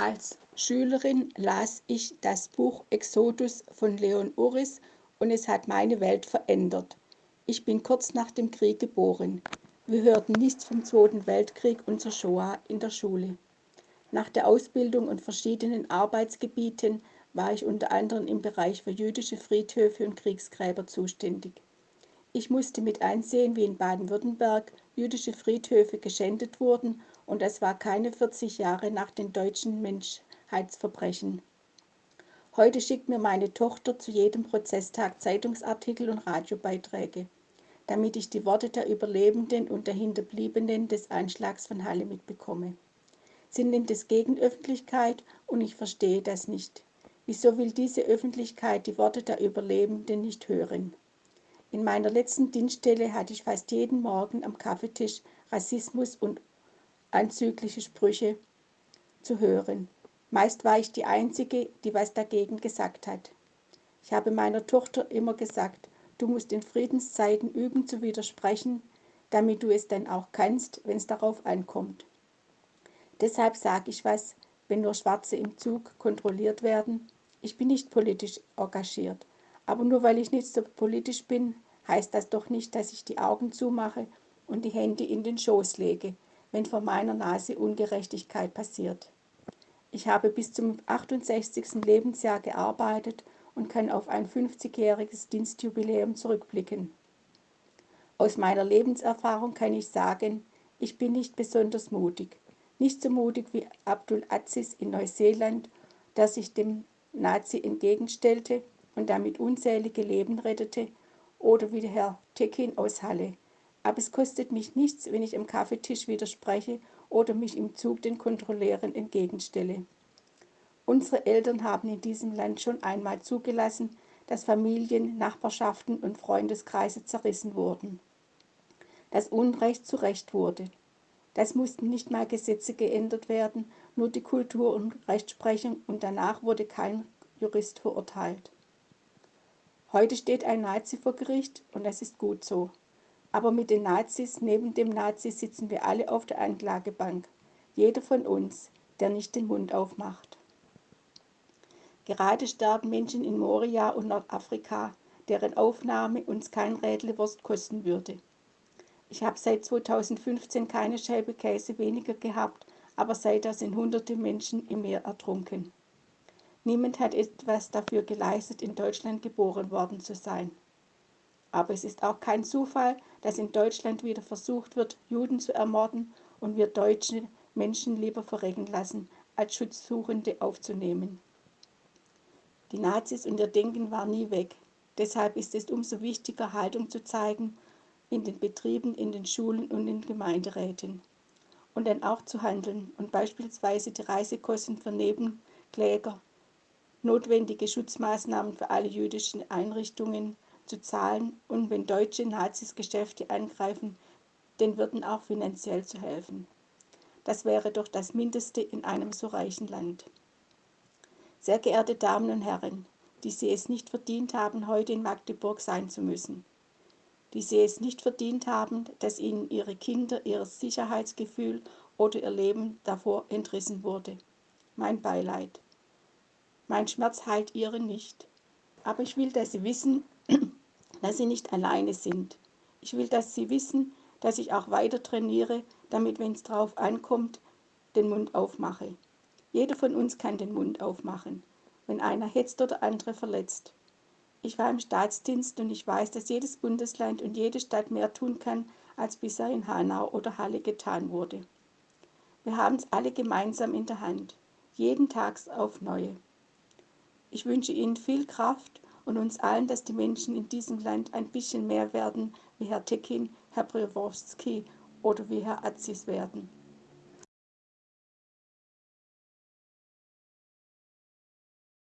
Als Schülerin las ich das Buch Exodus von Leon Uris und es hat meine Welt verändert. Ich bin kurz nach dem Krieg geboren. Wir hörten nichts vom Zweiten Weltkrieg und zur Shoah in der Schule. Nach der Ausbildung und verschiedenen Arbeitsgebieten war ich unter anderem im Bereich für jüdische Friedhöfe und Kriegsgräber zuständig. Ich musste mit einsehen, wie in Baden-Württemberg jüdische Friedhöfe geschändet wurden und das war keine 40 Jahre nach den deutschen Menschheitsverbrechen. Heute schickt mir meine Tochter zu jedem Prozesstag Zeitungsartikel und Radiobeiträge, damit ich die Worte der Überlebenden und der Hinterbliebenen des Einschlags von Halle mitbekomme. Sie nimmt es gegen Öffentlichkeit und ich verstehe das nicht. Wieso will diese Öffentlichkeit die Worte der Überlebenden nicht hören? In meiner letzten Dienststelle hatte ich fast jeden Morgen am Kaffeetisch Rassismus und anzügliche Sprüche zu hören. Meist war ich die Einzige, die was dagegen gesagt hat. Ich habe meiner Tochter immer gesagt, du musst in Friedenszeiten üben zu widersprechen, damit du es dann auch kannst, wenn es darauf ankommt. Deshalb sage ich was, wenn nur Schwarze im Zug kontrolliert werden. Ich bin nicht politisch engagiert, aber nur weil ich nicht so politisch bin, heißt das doch nicht, dass ich die Augen zumache und die Hände in den Schoß lege, wenn vor meiner Nase Ungerechtigkeit passiert. Ich habe bis zum 68. Lebensjahr gearbeitet und kann auf ein 50-jähriges Dienstjubiläum zurückblicken. Aus meiner Lebenserfahrung kann ich sagen, ich bin nicht besonders mutig. Nicht so mutig wie Abdul Aziz in Neuseeland, der sich dem Nazi entgegenstellte und damit unzählige Leben rettete, oder wie der Herr Tekin aus Halle, aber es kostet mich nichts, wenn ich am Kaffeetisch widerspreche oder mich im Zug den Kontrolleuren entgegenstelle. Unsere Eltern haben in diesem Land schon einmal zugelassen, dass Familien, Nachbarschaften und Freundeskreise zerrissen wurden. Das Unrecht zu Recht wurde. Das mussten nicht mal Gesetze geändert werden, nur die Kultur und Rechtsprechung und danach wurde kein Jurist verurteilt. Heute steht ein Nazi vor Gericht und das ist gut so. Aber mit den Nazis, neben dem Nazi sitzen wir alle auf der Anklagebank. Jeder von uns, der nicht den Mund aufmacht. Gerade sterben Menschen in Moria und Nordafrika, deren Aufnahme uns kein Rädlewurst kosten würde. Ich habe seit 2015 keine Scheibe Käse weniger gehabt, aber seither sind hunderte Menschen im Meer ertrunken. Niemand hat etwas dafür geleistet, in Deutschland geboren worden zu sein. Aber es ist auch kein Zufall, dass in Deutschland wieder versucht wird, Juden zu ermorden und wir deutsche Menschen lieber verrecken lassen, als Schutzsuchende aufzunehmen. Die Nazis und ihr Denken waren nie weg. Deshalb ist es umso wichtiger, Haltung zu zeigen in den Betrieben, in den Schulen und in Gemeinderäten. Und dann auch zu handeln und beispielsweise die Reisekosten für Nebenkläger, notwendige Schutzmaßnahmen für alle jüdischen Einrichtungen, zu zahlen und wenn deutsche Nazis Geschäfte angreifen, den Wirten auch finanziell zu helfen. Das wäre doch das Mindeste in einem so reichen Land. Sehr geehrte Damen und Herren, die Sie es nicht verdient haben, heute in Magdeburg sein zu müssen, die Sie es nicht verdient haben, dass Ihnen Ihre Kinder ihr Sicherheitsgefühl oder ihr Leben davor entrissen wurde. Mein Beileid. Mein Schmerz heilt Ihre nicht. Aber ich will, dass Sie wissen, dass sie nicht alleine sind. Ich will, dass sie wissen, dass ich auch weiter trainiere, damit, wenn es drauf ankommt, den Mund aufmache. Jeder von uns kann den Mund aufmachen, wenn einer hetzt oder andere verletzt. Ich war im Staatsdienst und ich weiß, dass jedes Bundesland und jede Stadt mehr tun kann, als bisher in Hanau oder Halle getan wurde. Wir haben es alle gemeinsam in der Hand, jeden Tag auf neue. Ich wünsche Ihnen viel Kraft und uns allen, dass die Menschen in diesem Land ein bisschen mehr werden, wie Herr Tekin, Herr Breworski oder wie Herr Aziz werden.